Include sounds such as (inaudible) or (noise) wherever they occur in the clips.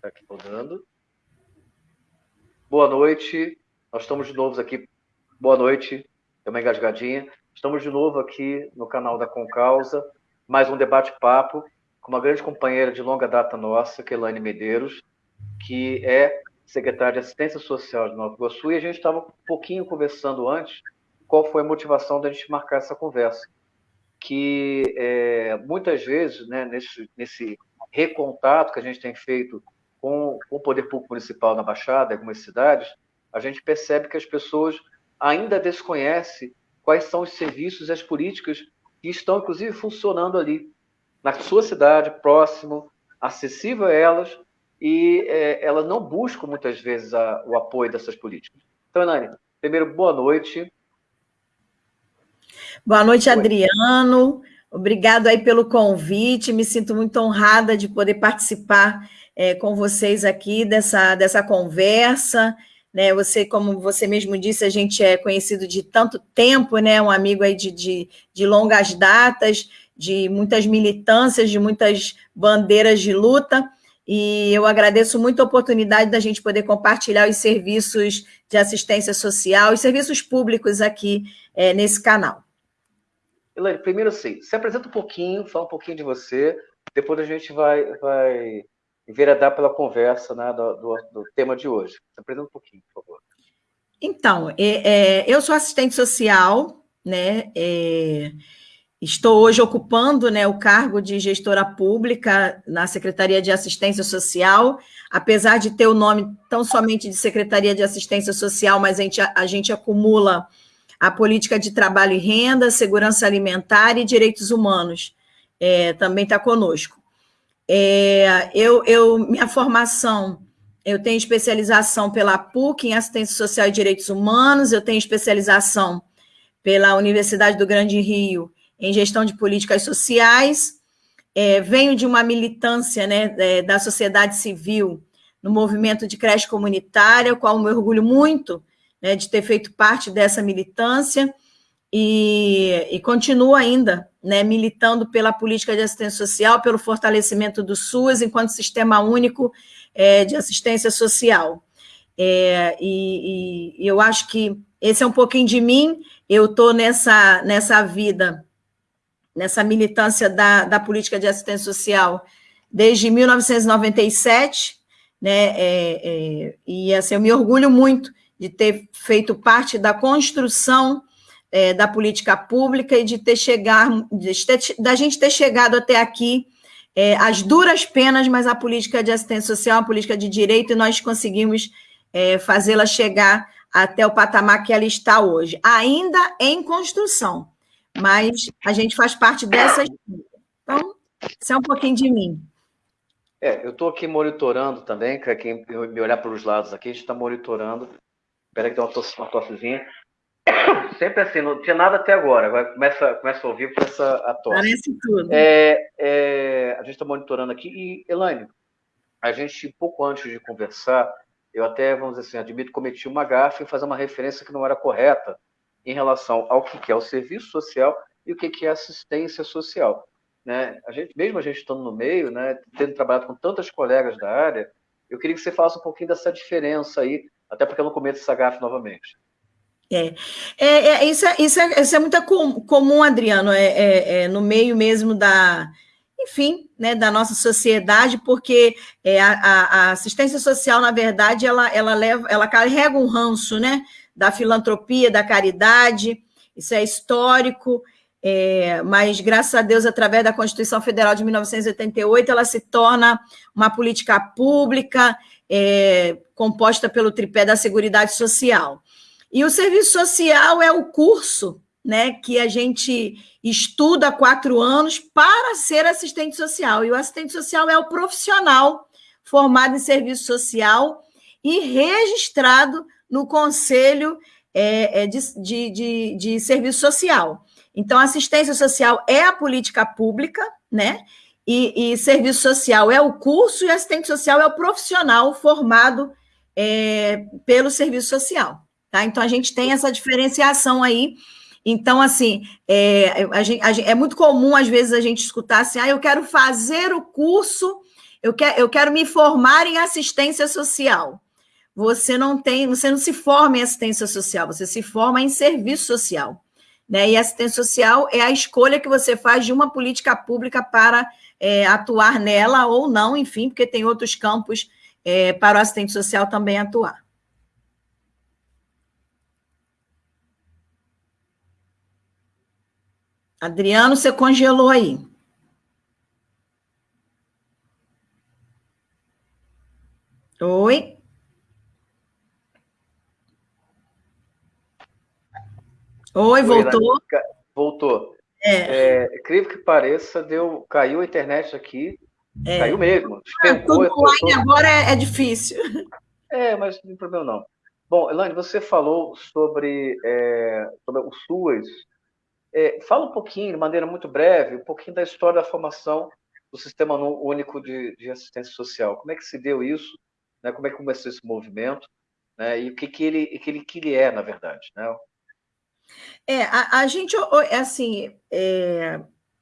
Está aqui rodando. Boa noite. Nós estamos de novo aqui. Boa noite. É uma engasgadinha. Estamos de novo aqui no canal da Concausa. Mais um debate-papo com uma grande companheira de longa data nossa, que Elaine Medeiros, que é secretária de Assistência Social de Nova Iguaçu. E a gente estava um pouquinho conversando antes qual foi a motivação da gente marcar essa conversa. Que é, muitas vezes, né, nesse, nesse recontato que a gente tem feito com, com o poder público municipal na Baixada, em algumas cidades, a gente percebe que as pessoas ainda desconhecem quais são os serviços e as políticas que estão, inclusive, funcionando ali, na sua cidade, próximo, acessível a elas, e é, elas não buscam, muitas vezes, a, o apoio dessas políticas. Então, Nani, primeiro, boa noite. Boa noite, Adriano. Obrigado aí pelo convite. Me sinto muito honrada de poder participar é, com vocês aqui dessa, dessa conversa. Né? Você, como você mesmo disse, a gente é conhecido de tanto tempo, né? Um amigo aí de, de, de longas datas, de muitas militâncias, de muitas bandeiras de luta. E eu agradeço muito a oportunidade da gente poder compartilhar os serviços de assistência social, os serviços públicos aqui é, nesse canal. Elaine, primeiro assim, se apresenta um pouquinho, fala um pouquinho de você, depois a gente vai, vai enveredar pela conversa né, do, do, do, tema de hoje. Se apresenta um pouquinho, por favor. Então, é, é, eu sou assistente social, né? É, estou hoje ocupando né, o cargo de gestora pública na Secretaria de Assistência Social, apesar de ter o nome tão somente de Secretaria de Assistência Social, mas a gente, a gente acumula a política de trabalho e renda, segurança alimentar e direitos humanos. É, também está conosco. É, eu, eu, minha formação, eu tenho especialização pela PUC em assistência social e direitos humanos, eu tenho especialização pela Universidade do Grande Rio em gestão de políticas sociais, é, venho de uma militância né, é, da sociedade civil no movimento de creche comunitária, qual me orgulho muito né, de ter feito parte dessa militância, e, e continuo ainda né, militando pela política de assistência social, pelo fortalecimento do SUS enquanto sistema único é, de assistência social. É, e, e, eu acho que esse é um pouquinho de mim, eu estou nessa, nessa vida, nessa militância da, da política de assistência social desde 1997, né, é, é, e assim, eu me orgulho muito de ter feito parte da construção é, da política pública e de ter chegado, da gente ter chegado até aqui é, as duras penas, mas a política de assistência social, a política de direito, e nós conseguimos é, fazê-la chegar até o patamar que ela está hoje, ainda em construção, mas a gente faz parte dessa. Então, isso é um pouquinho de mim. É, eu estou aqui monitorando também, quem me olhar para os lados aqui, a gente está monitorando. Espera que tem uma, uma tossezinha. Sempre assim, não tinha nada até agora. Agora começa, começa a ouvir essa a tosse. Parece tudo. É, é, a gente está monitorando aqui. E, Elaine, a gente, pouco antes de conversar, eu até, vamos dizer assim, admito, cometi uma gafe em fazer uma referência que não era correta em relação ao que é o serviço social e o que é assistência social. Né? A gente, mesmo a gente estando no meio, né, tendo trabalhado com tantas colegas da área, eu queria que você falasse um pouquinho dessa diferença aí, até porque eu não cometo essa gafe novamente. É, é, é, isso, é, isso, é, isso é muito comum, Adriano, é, é, é, no meio mesmo da, enfim, né, da nossa sociedade, porque é, a, a, assistência social, na verdade, ela, ela, leva, ela carrega um ranço né, da filantropia, da caridade, isso é histórico, é, mas, graças a Deus, através da Constituição Federal de 1988, ela se torna uma política pública composta pelo tripé da Seguridade Social. E o serviço social é o curso né, que a gente estuda quatro anos para ser assistente social. E o assistente social é o profissional formado em serviço social e registrado no Conselho é, é de, de, de, de Serviço Social. Então, assistência social é a política pública, né? E, e, serviço social é o curso e assistente social é o profissional formado é, pelo serviço social. Tá? Então, a gente tem essa diferenciação aí. Então, assim, é, a gente, a gente, é muito comum, às vezes, a gente escutar assim, ah, eu quero fazer o curso eu, quer, eu quero me formar em assistência social. Você não tem, você não se forma em assistência social, você se forma em serviço social. Né? E assistência social é a escolha que você faz de uma política pública para é, atuar nela ou não, enfim, porque tem outros campos é, para o assistente social também atuar. Adriano, você congelou aí. Oi? Oi, voltou? Voltou. É. é, incrível que pareça, deu, caiu a internet aqui, é. caiu mesmo. Ah, tudo online agora é, é, difícil. É, mas não tem problema não. Bom, Elaine, você falou sobre, é, sobre o SUAS. É, fala um pouquinho, de maneira muito breve, um pouquinho da história da formação do Sistema Único de, de Assistência Social. Como é que se deu isso? Né? Como é que começou esse movimento? Né? E o que, que, ele, que, ele, que ele é, na verdade? Né? É, a, a gente, é assim, é,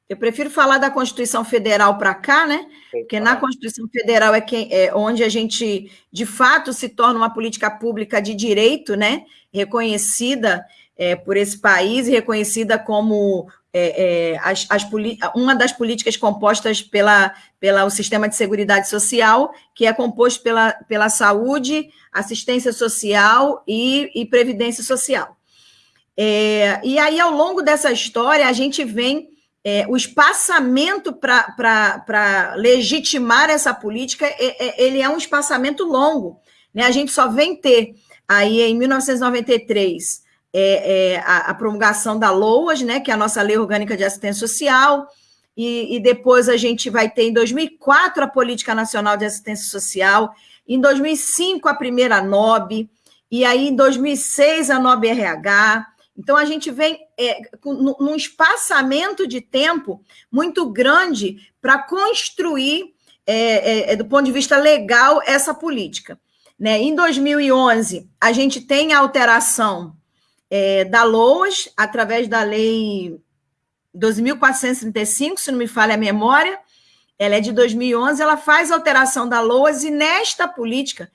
eu prefiro falar da Constituição Federal para cá, né? Porque na Constituição Federal é, quem, é onde a gente, de fato, se torna uma política pública de direito, né? Reconhecida é, por esse país e reconhecida como é, é, as, as, uma das políticas compostas pela, pela o sistema de seguridade social, que é composto pela, pela saúde, assistência social e, e previdência social. É, e aí, ao longo dessa história, a gente vem. É, o espaçamento para legitimar essa política, é, ele é um espaçamento longo. Né? A gente só vem ter aí em 1993 é, é, a, a, promulgação da LOAS, né, que é a nossa Lei Orgânica de Assistência Social, e, e, depois a gente vai ter em 2004 a Política Nacional de Assistência Social, em 2005 a primeira NOB, e aí em 2006 a NOB RH, então, a gente vem é, num espaçamento de tempo muito grande para construir, é, é, é, do ponto de vista legal, essa política. Né? Em 2011, a gente tem a alteração é, da LOAS, através da Lei 2.435, se não me falha a memória, ela é de 2011, ela faz alteração da LOAS, e nesta política,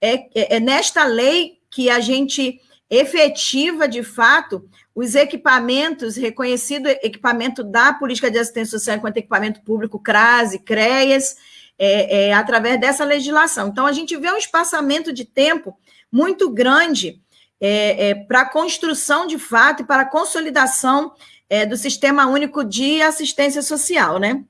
é, é, é nesta lei que a gente efetiva, de fato, os equipamentos, reconhecido equipamento da política de assistência social enquanto equipamento público, CRASE, CREAS, é, é, através dessa legislação. Então, a gente vê um espaçamento de tempo muito grande é, é para a construção, de fato, e para a consolidação é, do Sistema Único de Assistência Social, né?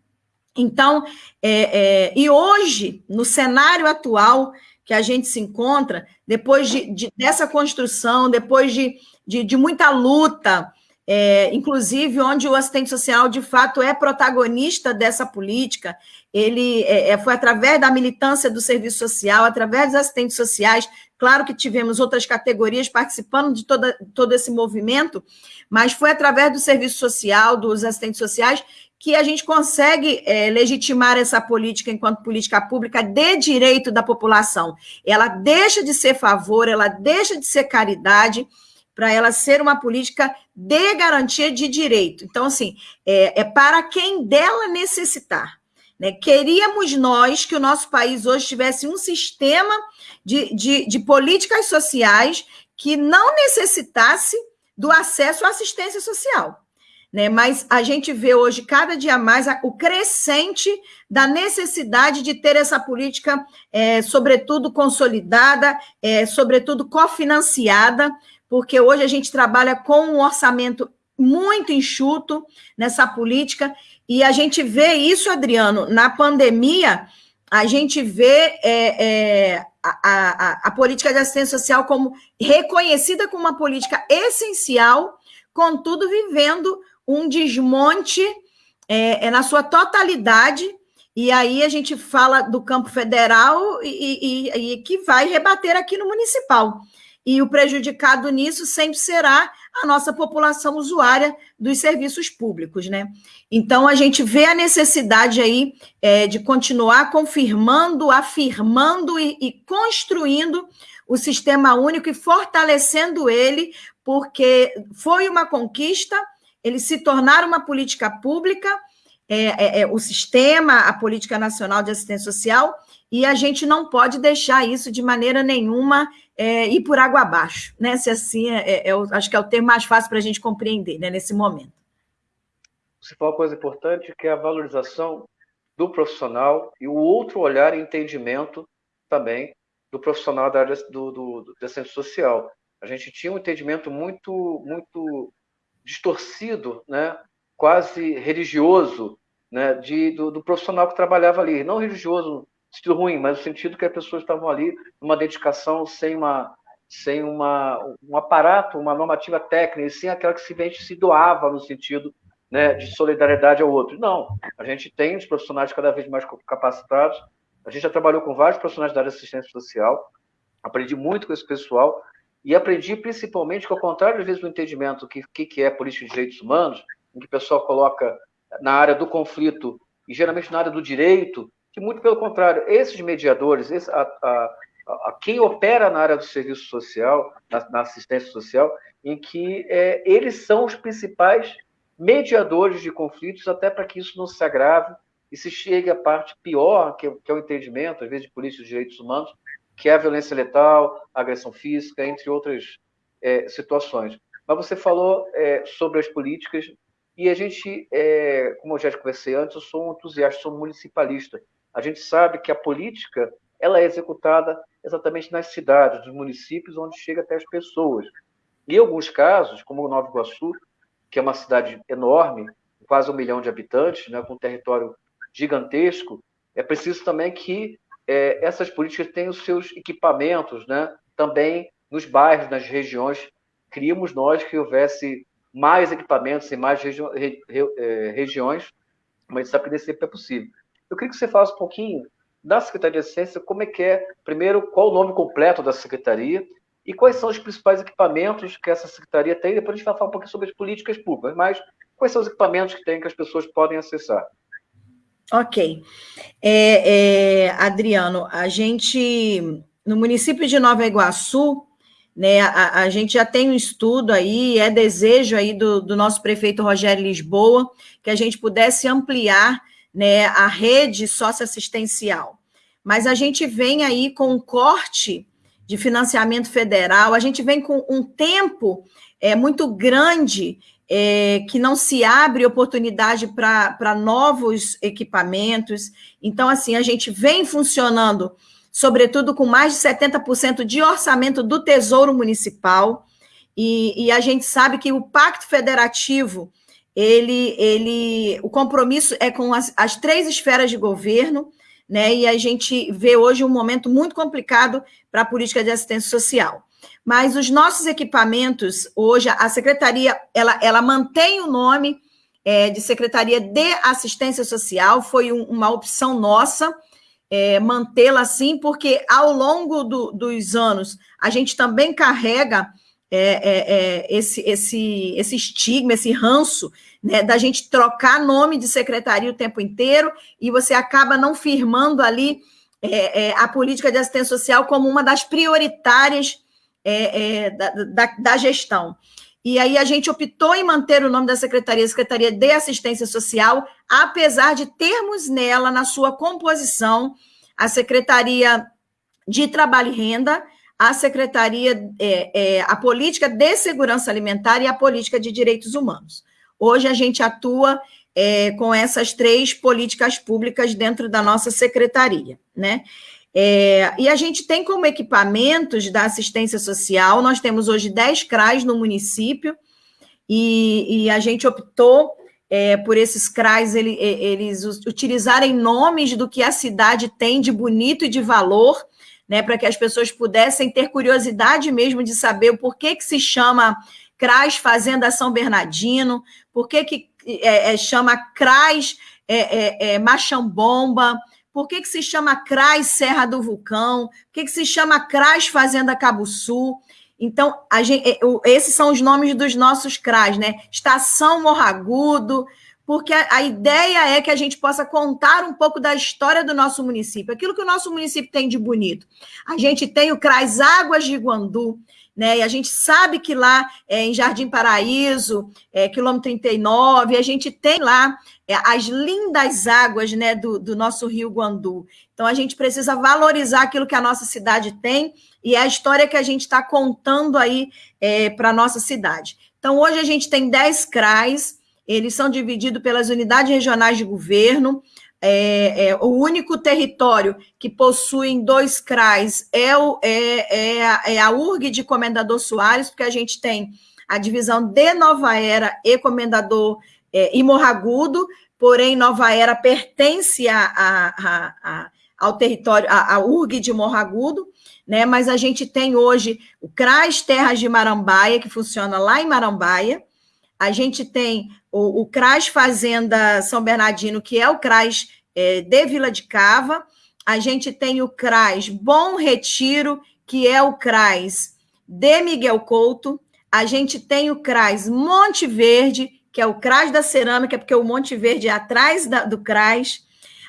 Então, é, e hoje, no cenário atual, que a gente se encontra, depois de, de dessa construção, depois de, de, de muita luta, é, inclusive onde o assistente social de fato é protagonista dessa política, ele é, é, foi através da militância do serviço social, através dos assistentes sociais, claro que tivemos outras categorias participando de toda, todo esse movimento, mas foi através do serviço social, dos assistentes sociais, que a gente consegue é, legitimar essa política enquanto política pública de direito da população. Ela deixa de ser favor, ela deixa de ser caridade, para ela ser uma política de garantia de direito. Então, assim, é, é para quem dela necessitar. Né? Queríamos nós que o nosso país hoje tivesse um sistema de, de, de políticas sociais que não necessitasse do acesso à assistência social né? Mas a gente vê hoje cada dia mais o crescente da necessidade de ter essa política, é, sobretudo consolidada, é, sobretudo cofinanciada, porque hoje a gente trabalha com um orçamento muito enxuto nessa política, e a gente vê isso, Adriano, na pandemia, a gente vê é, é, a, a, a política de assistência social como reconhecida como uma política essencial, contudo, vivendo um desmonte é, é, na sua totalidade, e aí a gente fala do campo federal e, e, e, que vai rebater aqui no municipal. E o prejudicado nisso sempre será a nossa população usuária dos serviços públicos, né? Então a gente vê a necessidade aí é, de continuar confirmando, afirmando e, e construindo o sistema único e fortalecendo ele, porque foi uma conquista ele se tornar uma política pública é, é, é, o sistema, a política nacional de assistência social, e a gente não pode deixar isso de maneira nenhuma é, ir por água abaixo, né? Se assim, é, é, é acho que é o termo mais fácil para a gente compreender, né, nesse momento. Falou uma coisa importante, que é a valorização do profissional e o outro olhar e entendimento também do profissional da área do, do, social. A gente tinha um entendimento muito, muito distorcido, né? quase religioso, né? de, do, do profissional que trabalhava ali. Não religioso sentido ruim, mas no sentido que as pessoas estavam ali numa dedicação sem uma sem uma, um aparato, uma normativa técnica, e sim aquela que simplesmente se doava no sentido né, de solidariedade ao outro. Não, a gente tem os profissionais cada vez mais capacitados, a gente já trabalhou com vários profissionais da área de assistência social, aprendi muito com esse pessoal, e aprendi principalmente que, ao contrário, às vezes, do entendimento que, que, que é política de direitos humanos, em que o pessoal coloca na área do conflito e geralmente na área do direito, que muito pelo contrário, esses mediadores, esse, a, a, a, quem opera na área do serviço social, na, na assistência social, em que é, eles são os principais mediadores de conflitos, até para que isso não se agrave e se chegue à parte pior, que é, que é o entendimento, às vezes, de polícia de direitos humanos, que é a violência letal, a agressão física, entre outras é, situações. Mas você falou é, sobre as políticas, e a gente, é, como eu já conversei antes, eu sou um entusiasta, sou municipalista. A gente sabe que a política ela é executada exatamente nas cidades, nos municípios, onde chega até as pessoas. Em alguns casos, como o Nova Iguaçu, que é uma cidade enorme, quase um milhão de habitantes, né, com um território gigantesco, é preciso também que é, essas políticas têm os seus equipamentos, né? Também nos bairros, nas regiões, queríamos nós que houvesse mais equipamentos em mais regi re, re, é, regiões, mas sabe que nem sempre é possível. Eu queria que você falasse um pouquinho da Secretaria de Ciência, como é que é, primeiro, qual o nome completo da Secretaria e quais são os principais equipamentos que essa Secretaria tem, depois a gente vai falar um pouquinho sobre as políticas públicas, mas quais são os equipamentos que tem que as pessoas podem acessar? Ok. É, é, Adriano, a gente, no município de Nova Iguaçu, né, a, a, gente já tem um estudo aí, é desejo aí do, do nosso prefeito Rogério Lisboa, que a gente pudesse ampliar né, a rede socioassistencial. Mas a gente vem aí com um corte de financiamento federal, a gente vem com um tempo é, muito grande é, que não se abre oportunidade para novos equipamentos. Então, assim, a gente vem funcionando, sobretudo com mais de 70% de orçamento do Tesouro Municipal, e, e, a gente sabe que o Pacto Federativo, ele, ele o compromisso é com as, as três esferas de governo, né? E a gente vê hoje um momento muito complicado para a política de assistência social. Mas os nossos equipamentos, hoje, a secretaria, ela, ela mantém o nome é, de Secretaria de Assistência Social, foi um, uma opção nossa é, mantê-la assim, porque ao longo do, dos anos a gente também carrega é, é, é esse, esse, esse estigma, esse ranço, né, da gente trocar nome de secretaria o tempo inteiro e você acaba não firmando ali é, a política de assistência social como uma das prioritárias é, é, da, da, da, gestão. E aí a gente optou em manter o nome da secretaria, Secretaria de Assistência Social, apesar de termos nela, na sua composição, a Secretaria de Trabalho e Renda, a Secretaria, é, é, a Política de Segurança Alimentar e a Política de Direitos Humanos. Hoje a gente atua é, com essas três políticas públicas dentro da nossa secretaria, né? É, e a gente tem como equipamentos da assistência social, nós temos hoje 10 CRAs no município, e, e a gente optou é, por esses CRAs ele, eles utilizarem nomes do que a cidade tem de bonito e de valor, né, para que as pessoas pudessem ter curiosidade mesmo de saber o porquê que se chama CRAS Fazenda São Bernardino, por que, que é, é, chama CRAS é, é, é Machambomba, por que, que se chama CRAS Serra do Vulcão? Por que, que se chama CRAS Fazenda Cabo Sul? Então, gente, é, esses são os nomes dos nossos CRAS, né? Estação Morragudo, porque a, a, ideia é que a gente possa contar um pouco da história do nosso município, aquilo que o nosso município tem de bonito. A gente tem o CRAS Águas de Guandu, né? E a gente sabe que lá é, em Jardim Paraíso, é, quilômetro 39, a gente tem lá é, as lindas águas né, do, do nosso rio Guandu. Então a gente precisa valorizar aquilo que a nossa cidade tem e é a história que a gente está contando aí é, para a nossa cidade. Então, hoje a gente tem 10 CRAs, eles são divididos pelas unidades regionais de governo. É, é, o único território que possui dois CRAs é, o, é, é, a, é a URG de Comendador Soares, porque a gente tem a divisão de Nova Era e Comendador é, e Morragudo, porém Nova Era pertence a, a, a, ao território, a, URG de Morragudo, né? Mas a gente tem hoje o CRAS Terras de Marambaia, que funciona lá em Marambaia. A gente tem o, o CRAS Fazenda São Bernardino, que é o CRAS é, de Vila de Cava. A gente tem o CRAS Bom Retiro, que é o CRAS de Miguel Couto. A gente tem o CRAS Monte Verde, que é o CRAS da Cerâmica, porque o Monte Verde é atrás da, do CRAS.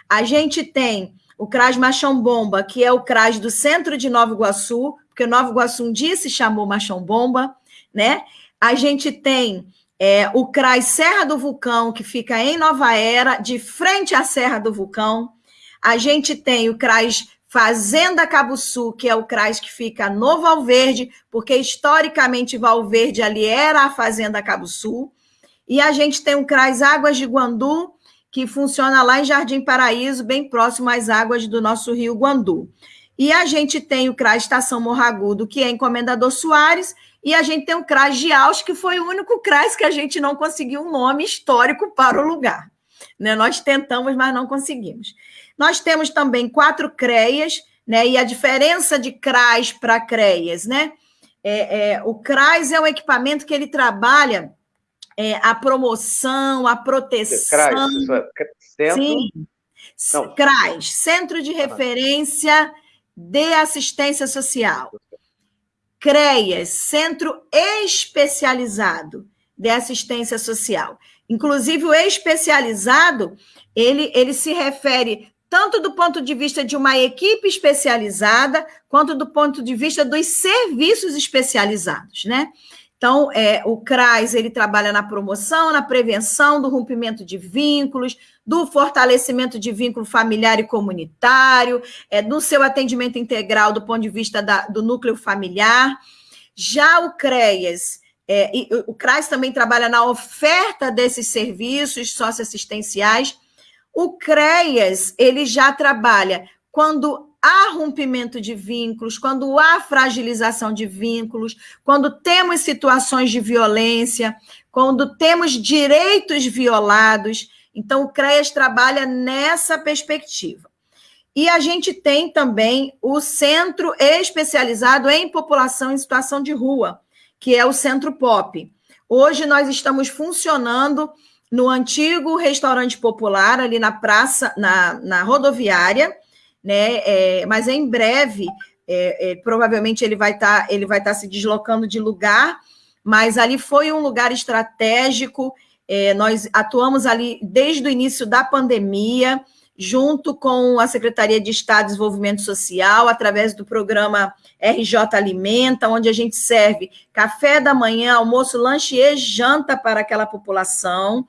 A gente tem o CRAS Machão Bomba, que é o CRAS do centro de Nova Iguaçu, porque Nova Iguaçu um dia se chamou Machão Bomba, né? A gente tem é, o CRAS Serra do Vulcão, que fica em Nova Era, de frente à Serra do Vulcão. A gente tem o CRAS Fazenda Cabo Sul, que é o CRAS que fica no Valverde, porque historicamente Valverde ali era a Fazenda Cabo Sul. E a gente tem o CRAS Águas de Guandu, que funciona lá em Jardim Paraíso, bem próximo às águas do nosso rio Guandu. E a gente tem o CRAS Estação Morragudo, que é Encomendador Soares, e a gente tem o CRAS de Aus, que foi o único CRAS que a gente não conseguiu um nome histórico para o lugar. Né? Nós tentamos, mas não conseguimos. Nós temos também quatro CREAs, né? e a diferença de CRAS para CREAs, né? É, é, o CRAS é um equipamento que ele trabalha é, a promoção, a proteção. CRAS, centro... Sim. Não. CRAS, Centro de Referência de Assistência Social. CREAS, Centro Especializado de Assistência Social. Inclusive, o especializado, ele, ele se refere tanto do ponto de vista de uma equipe especializada, quanto do ponto de vista dos serviços especializados, né? Então, é, o CRAS ele trabalha na promoção, na prevenção do rompimento de vínculos, do fortalecimento de vínculo familiar e comunitário, é, no seu atendimento integral do ponto de vista da, do núcleo familiar. Já o CREAS, é, o CRAS também trabalha na oferta desses serviços socioassistenciais. O CREAS, ele já trabalha quando há rompimento de vínculos, quando há fragilização de vínculos, quando temos situações de violência, quando temos direitos violados. Então, o CREAS trabalha nessa perspectiva. E a gente tem também o Centro Especializado em População em Situação de Rua, que é o Centro POP. Hoje nós estamos funcionando no antigo restaurante popular, ali na praça, na, na rodoviária, né? É, mas em breve, é, é, provavelmente ele vai estar, tá, ele vai estar tá se deslocando de lugar, mas ali foi um lugar estratégico. É, nós atuamos ali desde o início da pandemia, junto com a Secretaria de Estado de Desenvolvimento Social, através do programa RJ Alimenta, onde a gente serve café da manhã, almoço, lanche e janta para aquela população.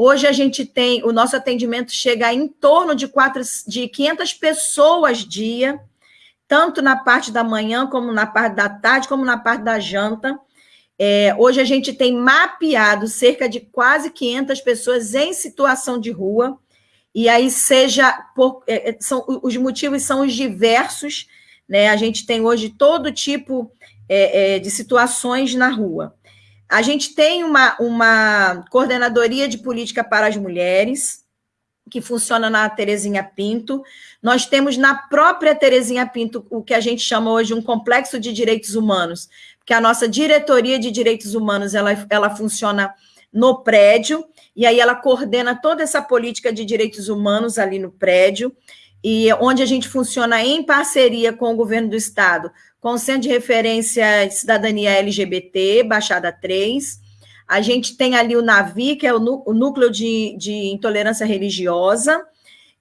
Hoje a gente tem, o nosso atendimento chega em torno de, quatro, de 500 pessoas dia, tanto na parte da manhã, como na parte da tarde, como na parte da janta. É, hoje a gente tem mapeado cerca de quase 500 pessoas em situação de rua, e aí seja por, é, é, são, os motivos são os diversos, né? A gente tem hoje todo tipo é, é, de situações na rua. A gente tem uma, uma coordenadoria de política para as mulheres, que funciona na Terezinha Pinto. Nós temos na própria Terezinha Pinto o que a gente chama hoje um complexo de direitos humanos, porque a nossa diretoria de direitos humanos ela, ela funciona no prédio, e aí ela coordena toda essa política de direitos humanos ali no prédio, e onde a gente funciona em parceria com o governo do estado, com o Centro de Referência de Cidadania LGBT, Baixada 3. A gente tem ali o NAVI, que é o, núcleo de, de intolerância religiosa.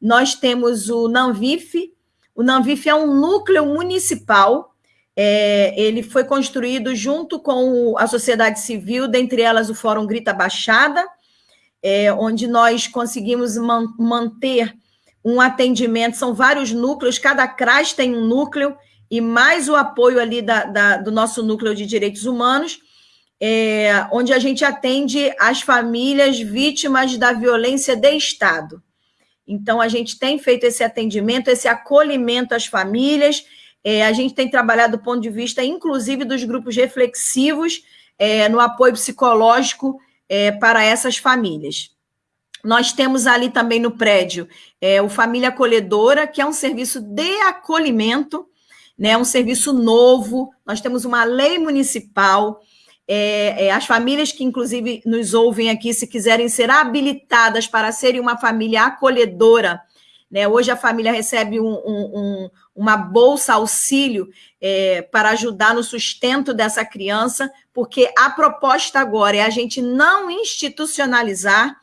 Nós temos o NANVIF. O NANVIF é um núcleo municipal. É, ele foi construído junto com a sociedade civil, dentre elas o Fórum Grita Baixada, é, onde nós conseguimos man manter um atendimento. São vários núcleos, cada CRAS tem um núcleo, e mais o apoio ali da, da, do nosso núcleo de direitos humanos é, onde a gente atende as famílias vítimas da violência de Estado. Então, a gente tem feito esse atendimento, esse acolhimento às famílias, é, a gente tem trabalhado do ponto de vista, inclusive, dos grupos reflexivos é, no apoio psicológico é, para essas famílias. Nós temos ali também no prédio é, o Família Acolhedora, que é um serviço de acolhimento, né, um serviço novo. Nós temos uma lei municipal é, é, as famílias que, inclusive, nos ouvem aqui, se quiserem ser habilitadas para serem uma família acolhedora, né? Hoje a família recebe um, um, uma bolsa auxílio é, para ajudar no sustento dessa criança, porque a proposta agora é a gente não institucionalizar,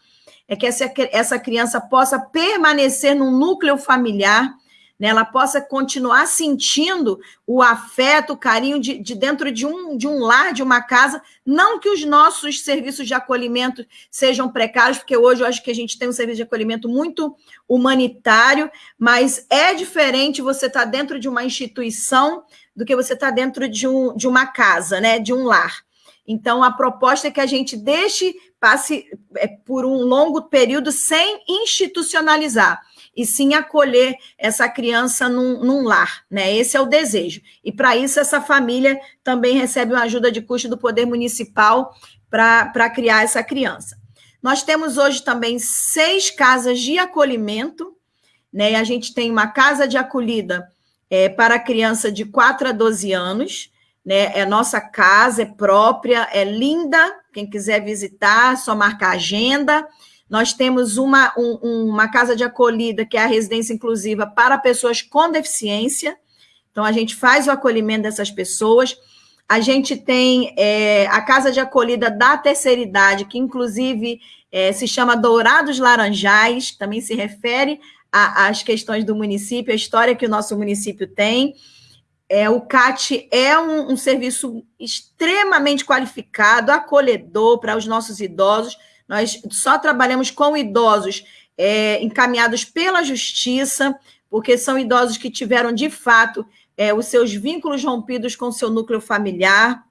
é que essa, essa criança possa permanecer no núcleo familiar né, ela possa continuar sentindo o afeto, o carinho de, de, dentro de um, de um lar, de uma casa. Não que os nossos serviços de acolhimento sejam precários, porque hoje eu acho que a gente tem um serviço de acolhimento muito humanitário, mas é diferente você estar tá dentro de uma instituição do que você estar tá dentro de, um, de uma casa, né, de um lar. Então, a proposta é que a gente deixe, passe é, por um longo período sem institucionalizar e sim acolher essa criança num, num lar, né? Esse é o desejo. E para isso, essa família também recebe uma ajuda de custo do Poder Municipal para criar essa criança. Nós temos hoje também seis casas de acolhimento, né? A gente tem uma casa de acolhida é, para criança de 4 a 12 anos, né? É nossa casa, é própria, é linda. Quem quiser visitar, só marcar agenda. Nós temos uma, um, uma casa de acolhida, que é a residência inclusiva para pessoas com deficiência. Então, a gente faz o acolhimento dessas pessoas. A gente tem é, a casa de acolhida da terceira idade, que inclusive é, se chama Dourados Laranjais, também se refere às questões do município, a história que o nosso município tem. É, o CAT é um, um serviço extremamente qualificado, acolhedor para os nossos idosos nós só trabalhamos com idosos é, encaminhados pela justiça, porque são idosos que tiveram, de fato, é, os seus vínculos rompidos com seu núcleo familiar.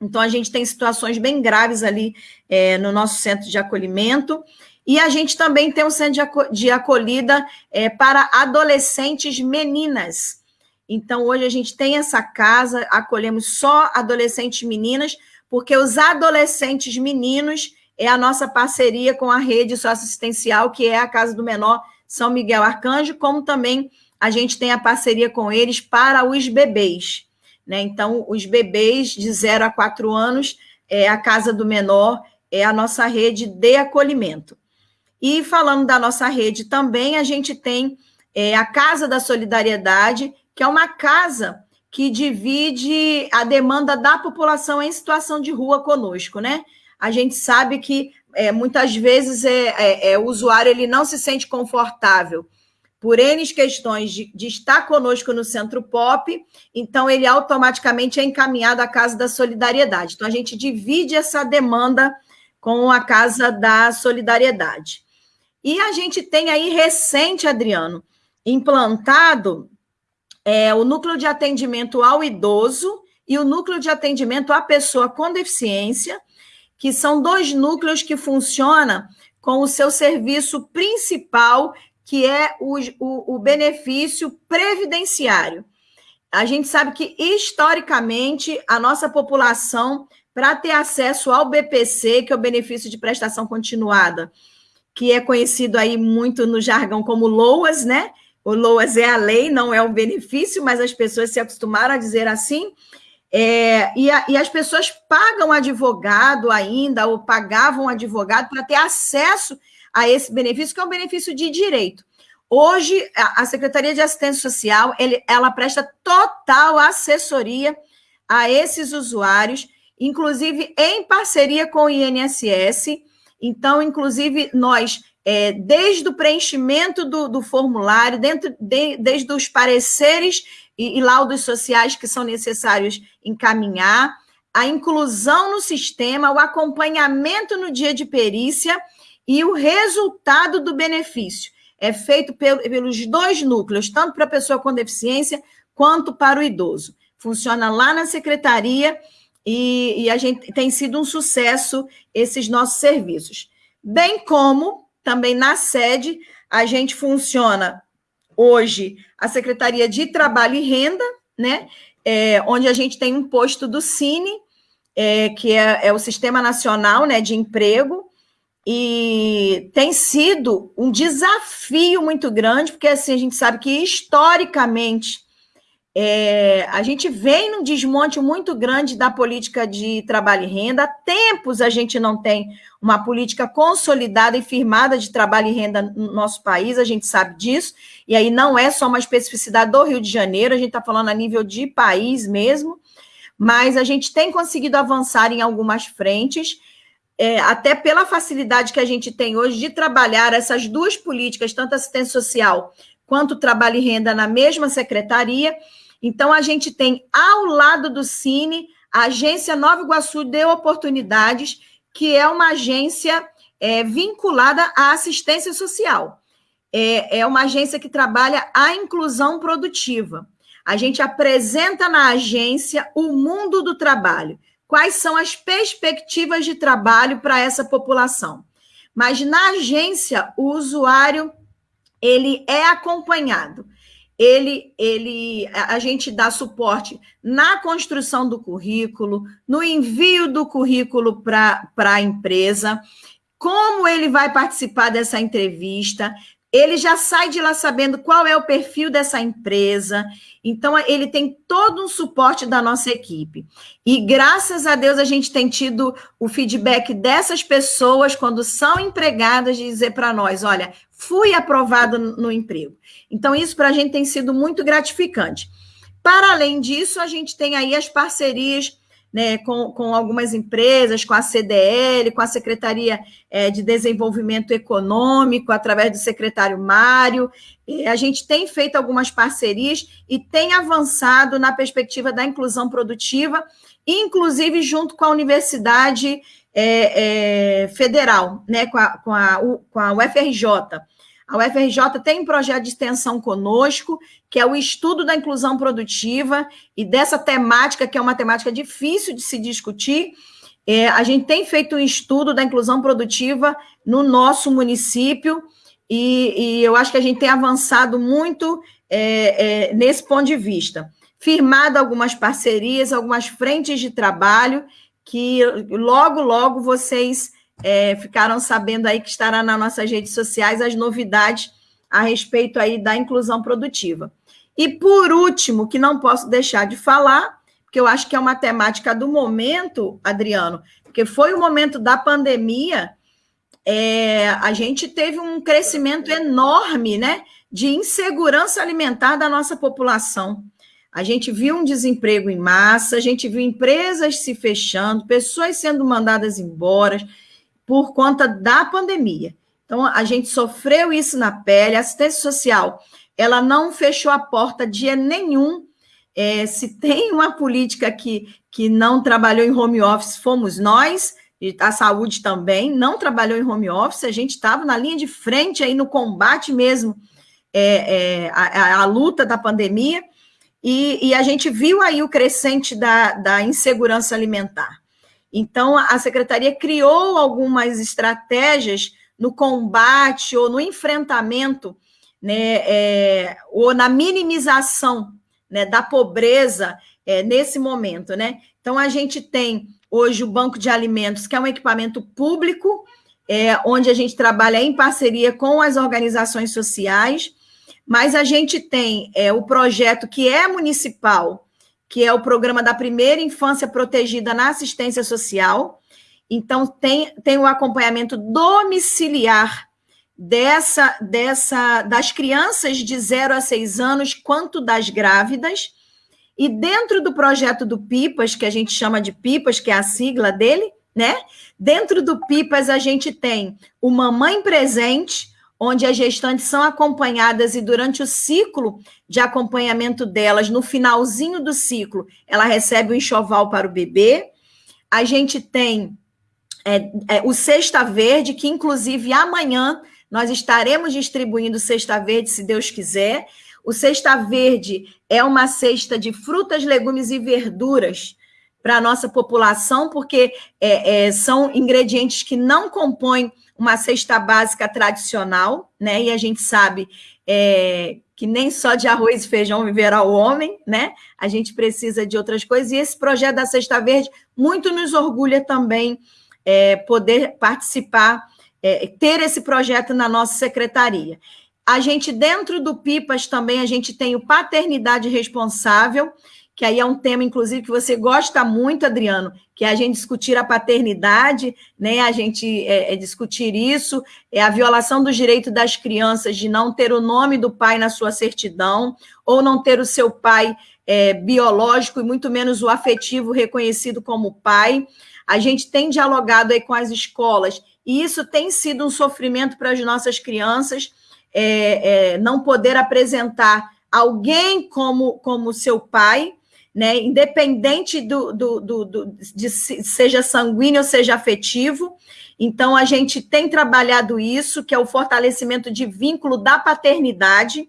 Então, a gente tem situações bem graves ali é, no nosso centro de acolhimento. E a gente também tem um centro de acolhida é, para adolescentes meninas. Então, hoje a gente tem essa casa, acolhemos só adolescentes meninas, porque os adolescentes meninos é a nossa parceria com a rede socioassistencial, que é a Casa do Menor São Miguel Arcanjo, como também a gente tem a parceria com eles para os bebês. Né? Então, os bebês de 0 a 4 anos, é a Casa do Menor é a nossa rede de acolhimento. E falando da nossa rede também, a gente tem é, a Casa da Solidariedade, que é uma casa que divide a demanda da população em situação de rua conosco, né? A gente sabe que é, muitas vezes é, é, é, o usuário ele não se sente confortável por N questões de, de, estar conosco no Centro Pop, então ele automaticamente é encaminhado à Casa da Solidariedade. Então, a gente divide essa demanda com a Casa da Solidariedade. E a gente tem aí recente, Adriano, implantado é, o núcleo de atendimento ao idoso e o núcleo de atendimento à pessoa com deficiência, que são dois núcleos que funcionam com o seu serviço principal, que é o, o, o benefício previdenciário. A gente sabe que, historicamente, a nossa população, para ter acesso ao BPC, que é o benefício de prestação continuada, que é conhecido aí muito no jargão como LOAS, né? O LOAS é a lei, não é o benefício, mas as pessoas se acostumaram a dizer assim. É, e, a, e, as pessoas pagam advogado ainda, ou pagavam advogado para ter acesso a esse benefício, que é um benefício de direito. Hoje, a, a Secretaria de Assistência Social, ele, ela presta total assessoria a esses usuários, inclusive em parceria com o INSS. Então, inclusive, nós, é, desde o preenchimento do, do formulário, dentro de, desde os pareceres e, e laudos sociais que são necessários encaminhar, a inclusão no sistema, o acompanhamento no dia de perícia e o resultado do benefício. É feito pelos dois núcleos, tanto para a pessoa com deficiência quanto para o idoso. Funciona lá na secretaria e, e a gente tem sido um sucesso esses nossos serviços. Bem como também na sede a gente funciona hoje a Secretaria de Trabalho e Renda, né? É, onde a gente tem um posto do Cine, é, que é, é, o Sistema Nacional né, de Emprego, e tem sido um desafio muito grande, porque assim, a gente sabe que historicamente é, a gente vem num desmonte muito grande da política de trabalho e renda. Há tempos a gente não tem uma política consolidada e firmada de trabalho e renda no nosso país, a gente sabe disso. E aí não é só uma especificidade do Rio de Janeiro, a gente está falando a nível de país mesmo. Mas a gente tem conseguido avançar em algumas frentes, é, até pela facilidade que a gente tem hoje de trabalhar essas duas políticas, tanto assistência social quanto trabalho e renda, na mesma secretaria. Então, a gente tem ao lado do Cine a agência Nova Iguaçu de Oportunidades, que é uma agência é, vinculada à assistência social. É, é uma agência que trabalha a inclusão produtiva. A gente apresenta na agência o mundo do trabalho. Quais são as perspectivas de trabalho para essa população? Mas na agência, o usuário ele é acompanhado ele, ele, a gente dá suporte na construção do currículo, no envio do currículo para a empresa, como ele vai participar dessa entrevista, ele já sai de lá sabendo qual é o perfil dessa empresa. Então, ele tem todo um suporte da nossa equipe. E graças a Deus a gente tem tido o feedback dessas pessoas quando são empregadas de dizer para nós: olha, fui aprovado no emprego. Então, isso para a gente tem sido muito gratificante. Para além disso, a gente tem aí as parcerias né, com, com algumas empresas, com a CDL, com a Secretaria é, de Desenvolvimento Econômico, através do secretário Mário. A gente tem feito algumas parcerias e tem avançado na perspectiva da inclusão produtiva, inclusive junto com a Universidade é, é, Federal, né, com, a, com, a, com a UFRJ. A UFRJ tem um projeto de extensão conosco, que é o estudo da inclusão produtiva, e dessa temática, que é uma temática difícil de se discutir, é, a gente tem feito um estudo da inclusão produtiva no nosso município, e, e eu acho que a gente tem avançado muito é, é, nesse ponto de vista. Firmado algumas parcerias, algumas frentes de trabalho, que logo, logo vocês é, ficaram sabendo aí que estará nas nossas redes sociais as novidades a respeito aí da inclusão produtiva. E por último, que não posso deixar de falar, porque eu acho que é uma temática do momento, Adriano, porque foi o momento da pandemia, é, a gente teve um crescimento enorme, né, de insegurança alimentar da nossa população. A gente viu um desemprego em massa, a gente viu empresas se fechando, pessoas sendo mandadas embora, por conta da pandemia. Então, a gente sofreu isso na pele, a assistência social, ela não fechou a porta dia nenhum. É, se tem uma política que, que não trabalhou em home office, fomos nós, e a saúde também, não trabalhou em home office, a gente estava na linha de frente aí no combate mesmo, é, é, a, a, luta da pandemia, e, e, a gente viu aí o crescente da, da insegurança alimentar. Então, a secretaria criou algumas estratégias no combate ou no enfrentamento, né, é, ou na minimização né, da pobreza é, nesse momento. Né? Então, a gente tem hoje o Banco de Alimentos, que é um equipamento público, é, onde a gente trabalha em parceria com as organizações sociais, mas a gente tem é, o projeto que é municipal, que é o programa da primeira infância protegida na assistência social. Então, tem, tem o acompanhamento domiciliar dessa, dessa das crianças de 0 a 6 anos, quanto das grávidas. E dentro do projeto do PIPAS, que a gente chama de PIPAS, que é a sigla dele, né? Dentro do PIPAS, a gente tem o Mamãe Presente, onde as gestantes são acompanhadas e durante o ciclo de acompanhamento delas, no finalzinho do ciclo, ela recebe o enxoval para o bebê. A gente tem é, é, o Cesta Verde, que inclusive amanhã nós estaremos distribuindo Cesta Verde, se Deus quiser. O Cesta Verde é uma cesta de frutas, legumes e verduras para a nossa população, porque é, é, são ingredientes que não compõem uma cesta básica tradicional, né? E a gente sabe é, que nem só de arroz e feijão viverá o homem, né? A gente precisa de outras coisas. E esse projeto da Cesta Verde muito nos orgulha também é, poder participar, é, ter esse projeto na nossa secretaria. A gente, dentro do PIPAS, também a gente tem o Paternidade Responsável, que aí é um tema, inclusive, que você gosta muito, Adriano, que é a gente discutir a paternidade, né? A gente é, é discutir isso, é a violação do direito das crianças de não ter o nome do pai na sua certidão, ou não ter o seu pai é, biológico e muito menos o afetivo reconhecido como pai. A gente tem dialogado aí com as escolas, e isso tem sido um sofrimento para as nossas crianças, é, é, não poder apresentar alguém como, como seu pai, né? Independente do, do, do, do, de seja sanguíneo ou seja afetivo. Então, a gente tem trabalhado isso, que é o fortalecimento de vínculo da paternidade.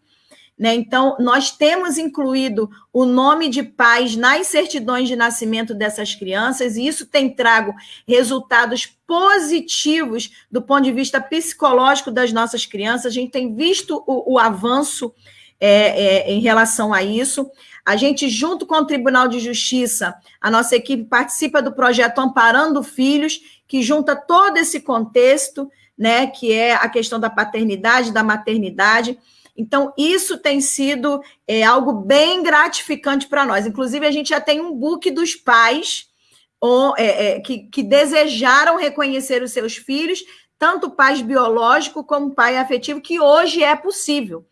Né? Então, nós temos incluído o nome de pais nas certidões de nascimento dessas crianças, e isso tem trago resultados positivos do ponto de vista psicológico das nossas crianças. A gente tem visto o, o avanço é, é, em relação a isso. A gente, junto com o Tribunal de Justiça, a nossa equipe participa do projeto Amparando Filhos, que junta todo esse contexto, né, que é a questão da paternidade, da maternidade. Então, isso tem sido é, algo bem gratificante para nós. Inclusive, a gente já tem um book dos pais ou, é, é, que, que desejaram reconhecer os seus filhos, tanto pais biológico como pai afetivo, que hoje é possível.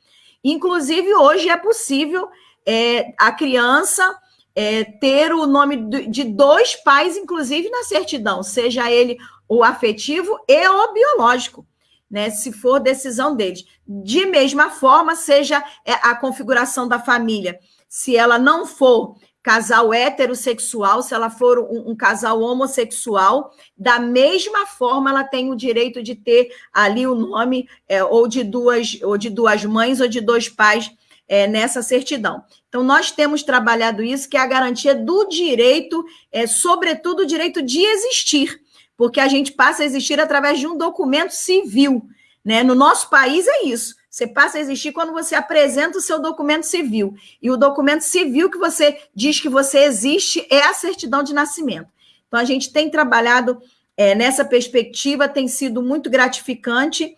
Inclusive, hoje é possível é, a criança é, ter o nome de dois pais, inclusive na certidão, seja ele o afetivo e o biológico, né? Se for decisão deles. De mesma forma, seja é, a configuração da família, se ela não for casal heterossexual, se ela for um, um, casal homossexual, da mesma forma ela tem o direito de ter ali o nome é, ou de duas ou de duas mães ou de dois pais é, nessa certidão. Então, nós temos trabalhado isso, que é a garantia do direito, é, sobretudo o direito de existir, porque a gente passa a existir através de um documento civil. Né? No nosso país é isso. Você passa a existir quando você apresenta o seu documento civil. E o documento civil que você diz que você existe é a certidão de nascimento. Então, a gente tem trabalhado é, nessa perspectiva, tem sido muito gratificante.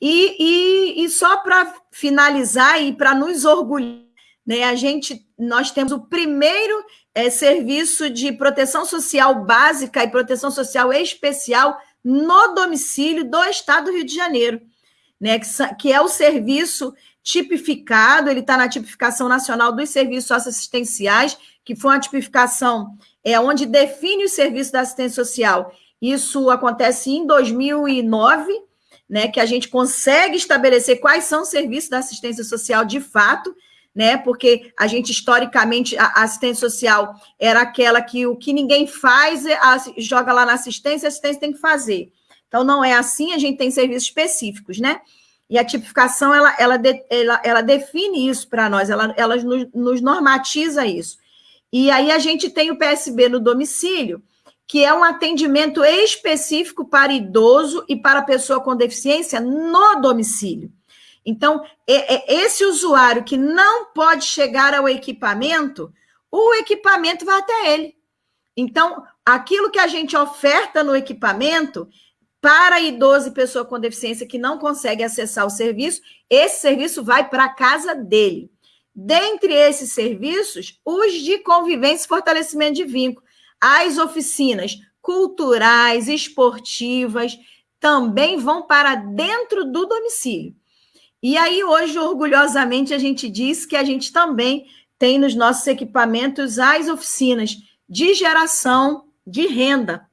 E, e, e só para finalizar e para nos orgulhar, né, a gente, nós temos o primeiro é, serviço de proteção social básica e proteção social especial no domicílio do Estado do Rio de Janeiro, né, que, que é o serviço tipificado, ele está na tipificação nacional dos serviços socioassistenciais, que foi uma tipificação é, onde define o serviço da assistência social. Isso acontece em 2009, né, que a gente consegue estabelecer quais são os serviços da assistência social de fato, né? Porque a gente historicamente a assistência social era aquela que o que ninguém faz é, joga lá na assistência, a assistência tem que fazer. Então não é assim, a gente tem serviços específicos, né? E a tipificação ela, ela, de, ela, ela define isso para nós, ela, ela nos, nos normatiza isso. E aí a gente tem o PSB no domicílio, que é um atendimento específico para idoso e para pessoa com deficiência no domicílio. Então, é, é esse usuário que não pode chegar ao equipamento, o equipamento vai até ele. Então, aquilo que a gente oferta no equipamento para idoso e pessoa com deficiência que não consegue acessar o serviço, esse serviço vai para a casa dele. Dentre esses serviços, os de convivência e fortalecimento de vínculo, as oficinas culturais, esportivas, também vão para dentro do domicílio. E aí, hoje, orgulhosamente, a gente diz que a gente também tem nos nossos equipamentos as oficinas de geração de renda.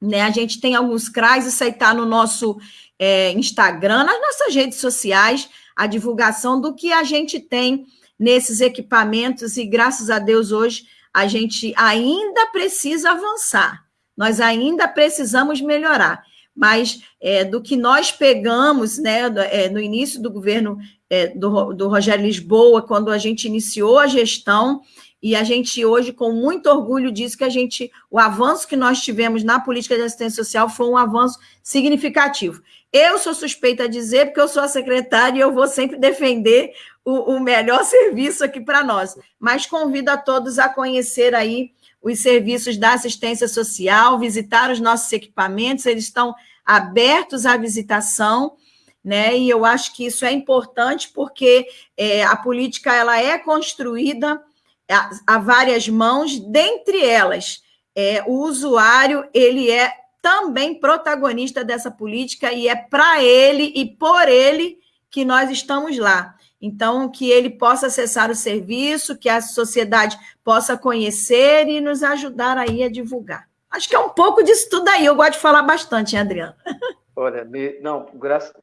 Né? A gente tem alguns CRAs, isso aí está no nosso é, Instagram, nas nossas redes sociais, a divulgação do que a gente tem nesses equipamentos, e graças a Deus hoje a gente ainda precisa avançar, nós ainda precisamos melhorar. Mas é, do que nós pegamos né, é, no início do governo é, do, do Rogério Lisboa, quando a gente iniciou a gestão, e a gente hoje, com muito orgulho, diz que a gente, o avanço que nós tivemos na política de assistência social foi um avanço significativo. Eu sou suspeita a dizer, porque eu sou a secretária e eu vou sempre defender o, o melhor (laughs) serviço aqui para nós. Mas convido a todos a conhecer aí os serviços da assistência social, visitar os nossos equipamentos, eles estão abertos à visitação, né? E eu acho que isso é importante porque é, a política ela é construída a, a várias mãos, dentre elas, é, o usuário ele é também protagonista dessa política e é para ele e por ele que nós estamos lá. Então, que ele possa acessar o serviço, que a sociedade possa conhecer e nos ajudar aí a divulgar. Acho que é um pouco disso tudo aí. Eu gosto de falar bastante, hein, Adriano? (laughs) Olha, me, não, graças,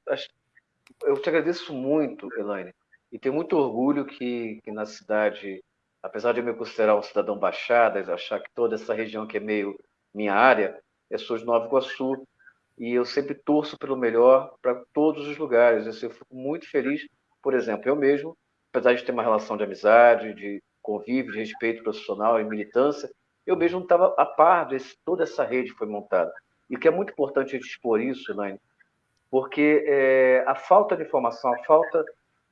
eu te agradeço muito, Elaine, e tenho muito orgulho que, que na cidade apesar de eu me considerar um cidadão baixada, achar que toda essa região que é meio minha área, é sou de Nova Iguaçu, e eu sempre torço pelo melhor para todos os lugares. Eu fico muito feliz, por exemplo, eu mesmo, apesar de ter uma relação de amizade, de convívio, de respeito profissional e militância, eu mesmo não estava a par de toda essa rede que foi montada. E que é muito importante a gente expor isso, Elaine, porque é, a falta de informação, a falta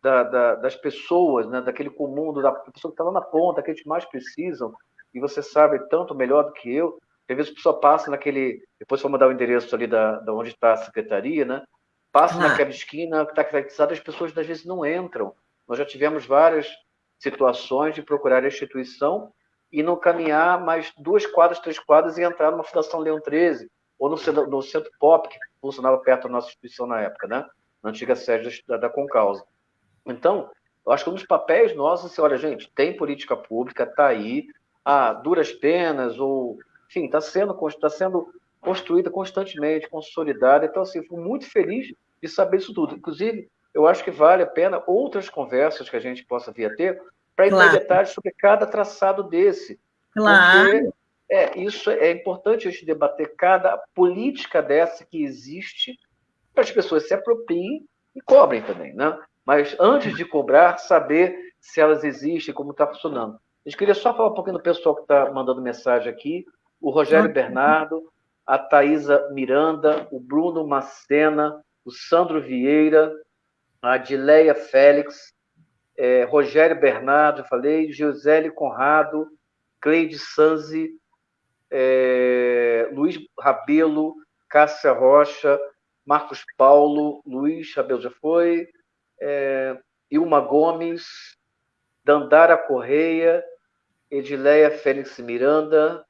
da, da, das pessoas, né, daquele comum, da pessoa que está lá na ponta, que a gente mais precisam, e você sabe tanto melhor do que eu, às vezes a pessoa passa naquele, depois vou mandar o endereço ali da, da onde está a secretaria, né, passa ah. naquela esquina que está caracterizada, as pessoas às vezes não entram. Nós já tivemos várias situações de procurar a instituição e não caminhar mais duas quadras, três quadras e entrar numa Fundação Leão 13, ou no, no Centro Pop, que funcionava perto da nossa instituição na época, né? na antiga sede da, da Concausa. Então, eu acho que um dos papéis nossos assim, olha, gente, tem política pública, está aí, a duras penas, ou, enfim, está sendo, tá sendo construída constantemente, consolidada. Então, assim, fico muito feliz de saber isso tudo. Inclusive, eu acho que vale a pena outras conversas que a gente possa vir a ter para claro. detalhes sobre cada traçado desse. Claro. Porque, é, isso é importante a gente debater cada política dessa que existe para as pessoas se apropriem e cobrem também, né? mas antes de cobrar, saber se elas existem, como está funcionando. A gente queria só falar um pouquinho do pessoal que está mandando mensagem aqui, o Rogério Bernardo, a Thaisa Miranda, o Bruno Macena, o Sandro Vieira, a Adileia Félix, é, Rogério Bernardo, falei, Gisele Conrado, Cleide Sanzi, é, Luiz Rabelo, Cássia Rocha, Marcos Paulo, Luiz Rabelo já foi, é, Ilma Gomes, Dandara Correia, Edileia Félix Miranda,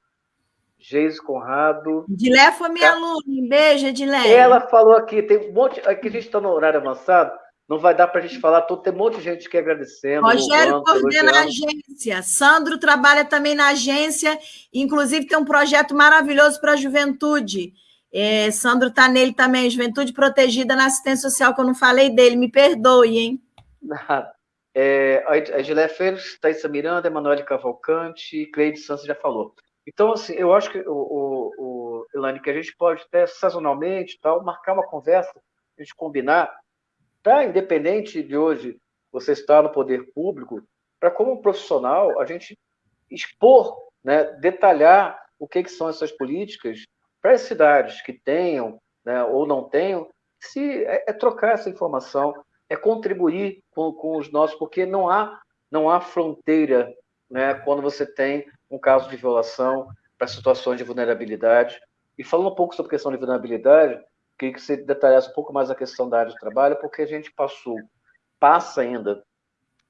Geis Conrado. Edileia foi minha aluna, um beijo, Edileia. Ela falou aqui, tem um monte, aqui a gente está no horário avançado, não vai dar para a gente falar tudo, tem um monte de gente que agradecendo. Rogério coordena a agência, Sandro trabalha também na agência, inclusive tem um projeto maravilhoso para a juventude. É, Sandro está nele também, Juventude Protegida na Assistência Social, que eu não falei dele, me perdoe, hein? (laughs) É, a Gilé Félix, Thaisa Miranda, Emanuele Cavalcante, Cleide Santos já falou. Então, assim, eu acho que, o, o, o Elane, que a gente pode até sazonalmente tal, marcar uma conversa, a gente combinar, tá? Independente de hoje você estar no poder público, para como profissional a gente expor, né, detalhar o que, que são essas políticas para as cidades que tenham né, ou não tenham, se é, é, trocar essa informação, é contribuir com, com os nossos, porque não há, não há fronteira né, quando você tem um caso de violação para situações de vulnerabilidade. E falando um pouco sobre a questão de vulnerabilidade, queria que você detalhasse um pouco mais a questão da área de trabalho, porque a gente passou, passa ainda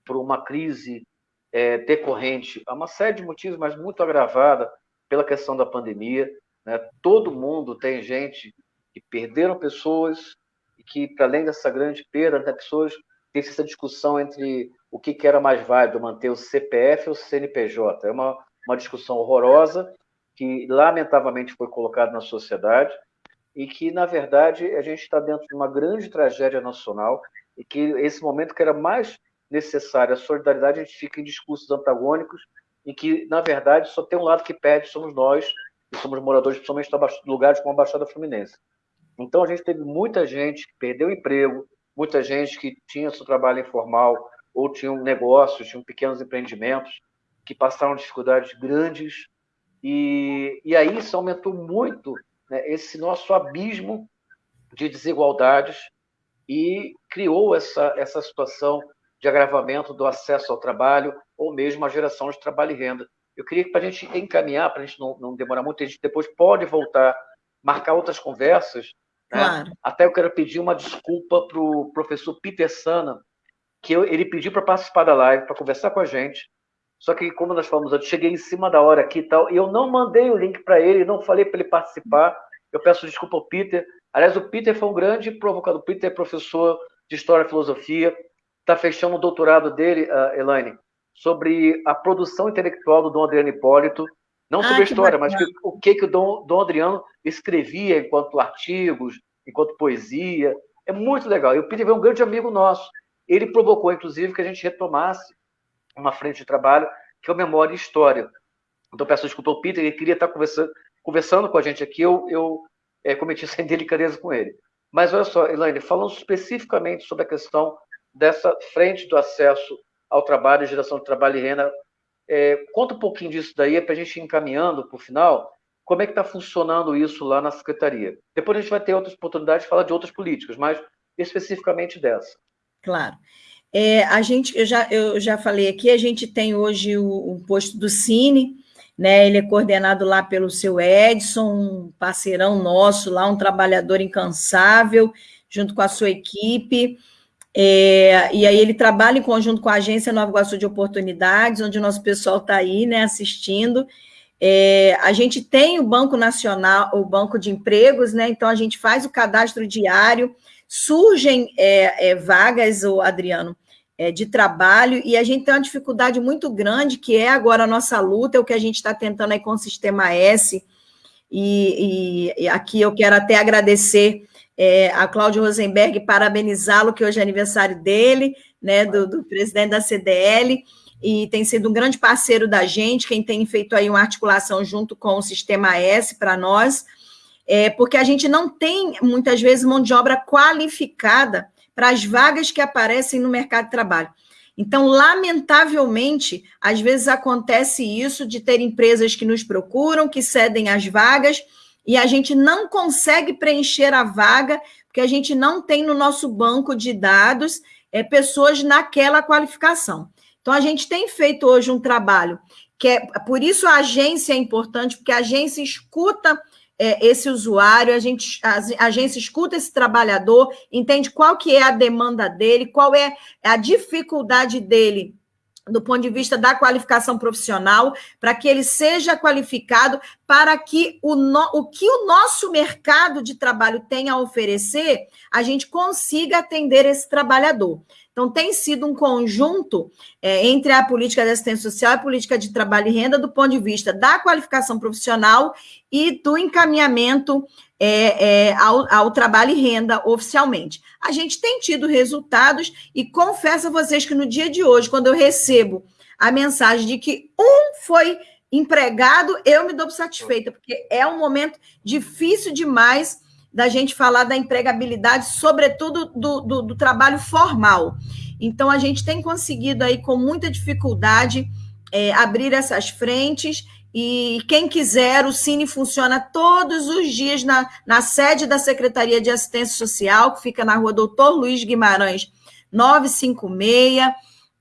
por uma crise é, decorrente a uma série de motivos, mas muito agravada pela questão da pandemia. Né? Todo mundo tem gente que perderam pessoas e que, para além dessa grande perda, né, pessoas tem essa discussão entre o que, que era mais válido, manter o CPF ou o CNPJ. É uma, uma discussão horrorosa que, lamentavelmente, foi colocada na sociedade e que, na verdade, a gente está dentro de uma grande tragédia nacional e que esse momento que era mais necessário a solidariedade, a gente fica em discursos antagônicos em que, na verdade, só tem um lado que perde, somos nós, e somos moradores, principalmente de lugares como a Baixada Fluminense. Então, a gente teve muita gente que perdeu emprego, muita gente que tinha seu trabalho informal ou tinham negócios, tinham pequenos empreendimentos que passaram dificuldades grandes e, e aí isso aumentou muito né, esse nosso abismo de desigualdades e criou essa, essa situação de agravamento do acesso ao trabalho ou mesmo a geração de trabalho e renda. Eu queria que, para a gente encaminhar, para a gente não, não demorar muito, a gente depois pode voltar, marcar outras conversas. Né? Claro. Até eu quero pedir uma desculpa para o professor Peter Sana, que eu, ele pediu para participar da live, para conversar com a gente. Só que, como nós falamos antes, cheguei em cima da hora aqui e tal, e eu não mandei o link para ele, não falei para ele participar. Eu peço desculpa ao Peter. Aliás, o Peter foi um grande provocador. O Peter é professor de História e Filosofia, está fechando o doutorado dele, uh, Elaine, sobre a produção intelectual do Dom Adriano Hipólito, não sobre ah, a história, mas o que, que o Dom, Dom Adriano escrevia enquanto artigos, enquanto poesia. É muito legal. E o Peter é um grande amigo nosso. Ele provocou, inclusive, que a gente retomasse uma frente de trabalho que é o Memória e História. Então, peço desculpa ao Peter, ele queria estar conversando, conversando com a gente aqui, eu, eu é, cometi essa (laughs) indelicadeza com ele. Mas olha só, Elaine, falando especificamente sobre a questão dessa frente do acesso ao trabalho, geração de trabalho e renda, é, conta um pouquinho disso daí, para a gente ir encaminhando para o final, como é que está funcionando isso lá na Secretaria. Depois a gente vai ter outras oportunidades de falar de outras políticas, mas especificamente dessa. Claro. É, a gente, eu já, eu já falei aqui, a gente tem hoje o, o posto do Cine, né? Ele é coordenado lá pelo seu Edson, um parceirão nosso lá, um trabalhador incansável, junto com a sua equipe. É, e aí ele trabalha em conjunto com a Agência Nova Iguaçu de Oportunidades, onde o nosso pessoal está aí, né, assistindo. É, a gente tem o Banco Nacional, o Banco de Empregos, né? Então a gente faz o cadastro diário, surgem é, é, vagas, o Adriano, é, de trabalho, e a gente tem uma dificuldade muito grande, que é agora a nossa luta, é o que a gente está tentando aí com o Sistema S, e, e, e aqui eu quero até agradecer é, a Cláudio Rosenberg, parabenizá-lo, que hoje é aniversário dele, né, do, do presidente da CDL, e tem sido um grande parceiro da gente, quem tem feito aí uma articulação junto com o Sistema S para nós, é, porque a gente não tem, muitas vezes, mão de obra qualificada para as vagas que aparecem no mercado de trabalho. Então, lamentavelmente, às vezes acontece isso de ter empresas que nos procuram, que cedem as vagas, e a gente não consegue preencher a vaga, porque a gente não tem no nosso banco de dados é, pessoas naquela qualificação. Então, a gente tem feito hoje um trabalho que é, por isso a agência é importante, porque a agência escuta é, esse usuário, a, gente, a, a agência escuta esse trabalhador, entende qual que é a demanda dele, qual é a dificuldade dele do ponto de vista da qualificação profissional, para que ele seja qualificado, para que o, no, o que o nosso mercado de trabalho tem a oferecer, a gente consiga atender esse trabalhador. Então, tem sido um conjunto é, entre a política de assistência social e a política de trabalho e renda, do ponto de vista da qualificação profissional e do encaminhamento é, é, ao, ao, trabalho e renda oficialmente. A gente tem tido resultados e confesso a vocês que no dia de hoje, quando eu recebo a mensagem de que um foi empregado, eu me dou satisfeita, porque é um momento difícil demais da gente falar da empregabilidade, sobretudo do, do, do trabalho formal. Então, a gente tem conseguido aí, com muita dificuldade, é, abrir essas frentes. E quem quiser, o Cine funciona todos os dias na, na sede da Secretaria de Assistência Social, que fica na rua Doutor Luiz Guimarães, 956.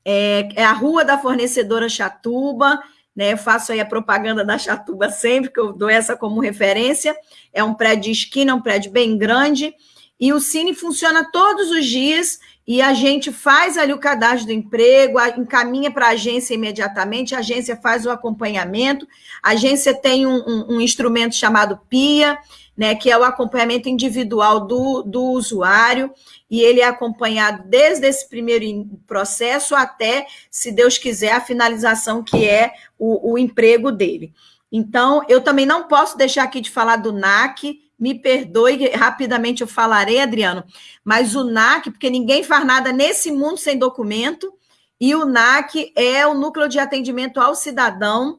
É, é a rua da fornecedora Chatuba né? Eu faço aí a propaganda da Chatuba sempre, que eu dou essa como referência. É um prédio de esquina, um prédio bem grande. e o Cine funciona todos os dias e a gente faz ali o cadastro do emprego, encaminha para a agência imediatamente, a agência faz o acompanhamento, a agência tem um, um, um instrumento chamado PIA, né, que é o acompanhamento individual do, do usuário, e ele é acompanhado desde esse primeiro processo até, se Deus quiser, a finalização que é o, o emprego dele. Então, eu também não posso deixar aqui de falar do NAC, me perdoe, rapidamente eu falarei, Adriano, mas o NAC, porque ninguém faz nada nesse mundo sem documento, e o NAC é o Núcleo de Atendimento ao Cidadão,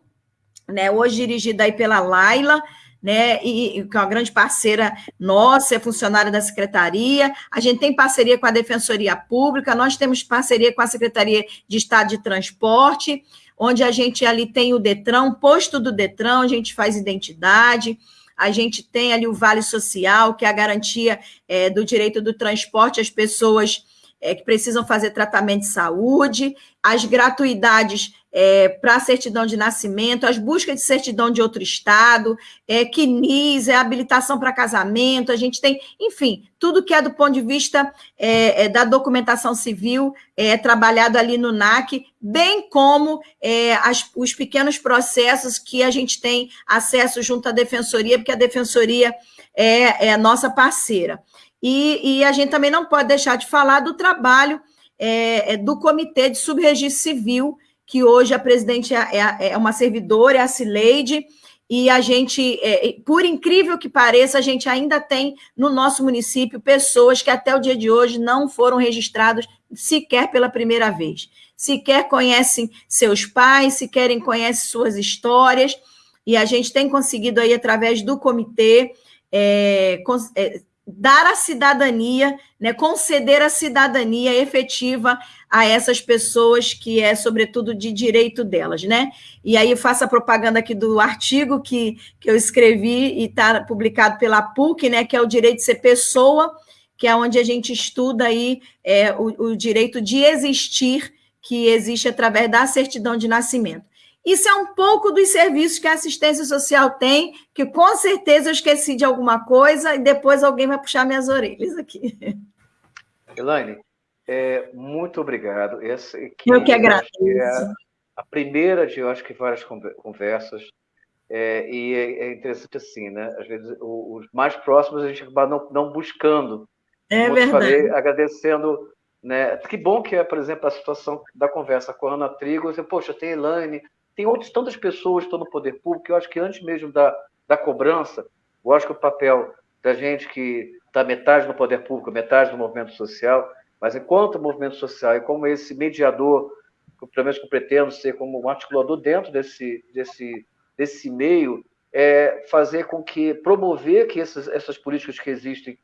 né, hoje dirigido aí pela Laila, né, e, que é uma grande parceira nossa, é funcionária da Secretaria, a gente tem parceria com a Defensoria Pública, nós temos parceria com a Secretaria de Estado de Transporte, onde a gente ali tem o Detran, posto do Detran, a gente faz identidade, a gente tem ali o Vale Social, que é a garantia é, do direito do transporte às pessoas é, que precisam fazer tratamento de saúde, as gratuidades é, para certidão de nascimento, as buscas de certidão de outro estado, é, CNIS, é habilitação para casamento, a gente tem, enfim, tudo que é do ponto de vista é, é da documentação civil é trabalhado ali no NAC, bem como é, as, os pequenos processos que a gente tem acesso junto à defensoria, porque a defensoria é, é nossa parceira. E, e, a gente também não pode deixar de falar do trabalho é, é do Comitê de Subregistro Civil, que hoje a presidente é, é, é uma servidora, é a Cileide, e a gente, é, por incrível que pareça, a gente ainda tem no nosso município pessoas que até o dia de hoje não foram registradas sequer pela primeira vez. Sequer conhecem seus pais, sequer conhecem suas histórias, e a gente tem conseguido aí, através do comitê, é, é dar a cidadania, né, conceder a cidadania efetiva a essas pessoas que é, sobretudo, de direito delas, né? E aí faço a propaganda aqui do artigo que, que eu escrevi e está publicado pela PUC, né, que é o direito de ser pessoa, que é onde a gente estuda aí é, o, o direito de existir, que existe através da certidão de nascimento. Isso é um pouco dos serviços que a assistência social tem, que com certeza eu esqueci de alguma coisa e depois alguém vai puxar minhas orelhas aqui. Elaine, é, muito obrigado. Essa aqui, eu que agradeço. É a primeira de, eu acho que, várias conversas. É, e é, é, interessante assim, né? Às vezes, os mais próximos a gente acaba não, não buscando. É verdade. Falei, agradecendo né? Que bom que é, por exemplo, a situação da conversa com a Ana Trigo. Você, Poxa, tem Elaine, tem outras tantas pessoas que estão no poder público, eu acho que antes mesmo da, da cobrança, eu acho que o papel da gente que está metade no poder público, metade no movimento social, mas enquanto movimento social e como esse mediador, pelo menos que eu pretendo ser como um articulador dentro desse, desse, desse meio, é fazer com que, promover que essas, essas políticas que existem,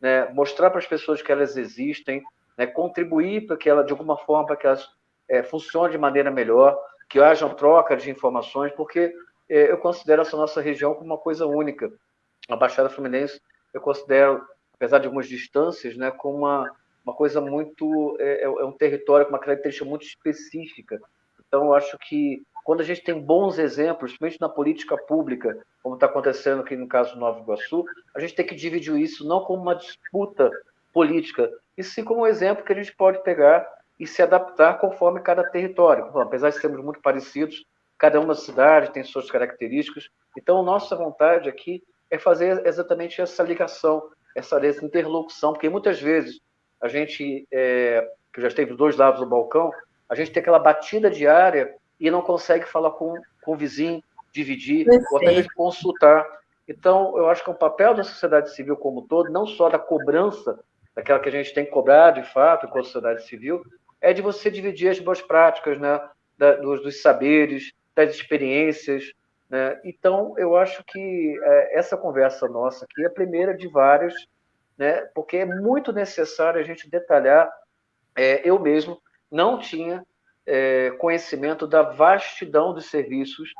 né, mostrar para as pessoas que elas existem, né, contribuir para que ela, de alguma forma, para que elas é, funcionem de maneira melhor, que haja troca de informações, porque é, eu considero essa nossa região como uma coisa única. A Baixada Fluminense, eu considero, apesar de algumas distâncias, né, como uma, uma coisa muito. É, é, é um território com uma característica muito específica. Então, eu acho que quando a gente tem bons exemplos, principalmente na política pública, como está acontecendo aqui no caso do Nova Iguaçu, a gente tem que dividir isso não como uma disputa política, e sim como um exemplo que a gente pode pegar e se adaptar conforme cada território. Bom, apesar de sermos muito parecidos, cada uma cidade tem suas características. Então, nossa vontade aqui é fazer exatamente essa ligação, essa, interlocução, porque muitas vezes a gente, é, que já esteve dos dois lados do balcão, a gente tem aquela batida diária e não consegue falar com, com o vizinho, dividir, Perfeito. ou até mesmo consultar. Então, eu acho que é um papel da sociedade civil como um todo, não só da cobrança, daquela que a gente tem que cobrar de fato, com a sociedade civil, é de você dividir as boas práticas, né? Da, dos, dos, saberes, das experiências. Né? Então, eu acho que é, essa conversa nossa aqui é a primeira de várias, né? porque é muito necessário a gente detalhar. É, eu mesmo não tinha é, conhecimento da vastidão dos serviços,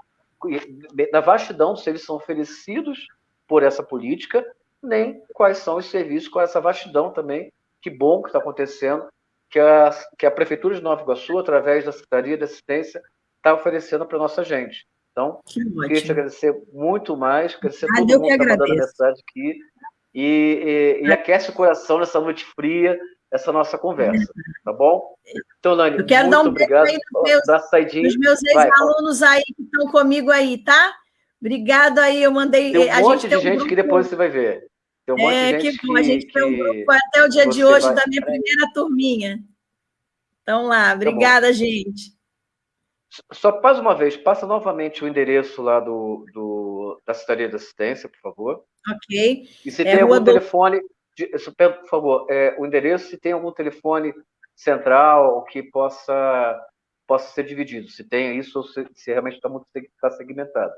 da vastidão dos serviços oferecidos por essa política, nem quais são os serviços com essa vastidão também. Que bom que está acontecendo que a, que a Prefeitura de Nova Iguaçu, através da Secretaria de Assistência, está oferecendo para a nossa gente. Então, que queria te agradecer muito mais, agradecer ah, todo mundo que está mandando mensagem aqui. e, e, e aquece o coração nessa noite fria, essa nossa conversa, tá bom? Então, Lani, eu quero dar um obrigado. Meus, meus ex-alunos aí que estão comigo aí, tá? Obrigado aí, eu mandei. Tem um monte de gente um que depois você vai ver. Tem um é, que, que, a gente tem um grupo até o dia de hoje da minha primeira turminha. Então lá, tá obrigada, tá gente. Só mais uma vez, passa novamente o endereço lá do, do da Secretaria de Assistência, por favor. Ok. E se é tem algum do... telefone, por favor, é, o endereço, se tem algum telefone central que possa, possa ser dividido, se tem isso ou se, se realmente está muito está segmentado.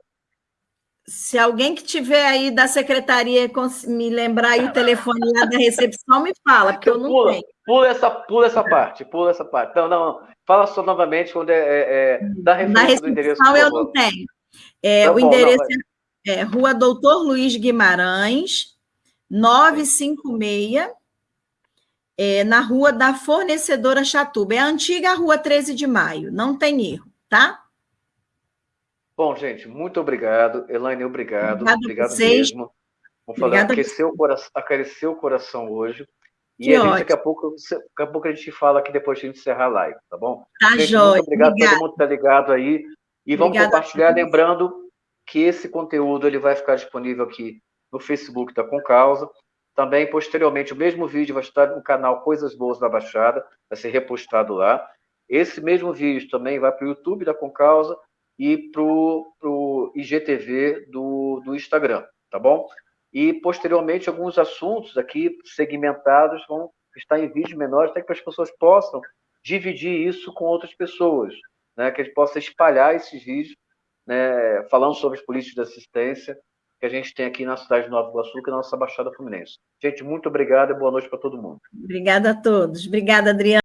Se alguém que tiver aí da secretaria me lembrar aí o telefone lá da recepção, me fala, porque eu não pula, tenho. Pula essa, pula essa parte, pula essa parte. Não, não, fala só novamente quando é, é, é da referência do endereço. eu não tenho. É, tá o bom, endereço não, é, é Rua Doutor Luiz Guimarães, 956, é, na Rua da Fornecedora Chatuba. É a antiga Rua 13 de Maio, não tem erro, tá? Bom, gente, muito obrigado. Elaine, obrigado. Obrigado, obrigado mesmo. Vamos falar, aqueceu o, coração, aqueceu o coração hoje. E que a gente, daqui a, pouco, daqui a pouco a gente fala aqui depois de encerrar a live, tá bom? Tá gente, jóia. Muito obrigado, obrigado, todo mundo que está ligado aí. E vamos Obrigada compartilhar, lembrando que esse conteúdo ele vai ficar disponível aqui no Facebook da Concausa. Também, posteriormente, o mesmo vídeo vai estar no canal Coisas Boas da Baixada, vai ser repostado lá. Esse mesmo vídeo também vai para o YouTube da Concausa e para o IGTV do, do Instagram, tá bom? E, posteriormente, alguns assuntos aqui segmentados vão estar em vídeos menores, até que as pessoas possam dividir isso com outras pessoas, né? que a gente possa espalhar esses vídeos, né? falando sobre as políticas de assistência que a gente tem aqui na cidade de Nova Iguaçu, que é a nossa Baixada Fluminense. Gente, muito obrigado e boa noite para todo mundo. Obrigada a todos. Obrigada, Adriana.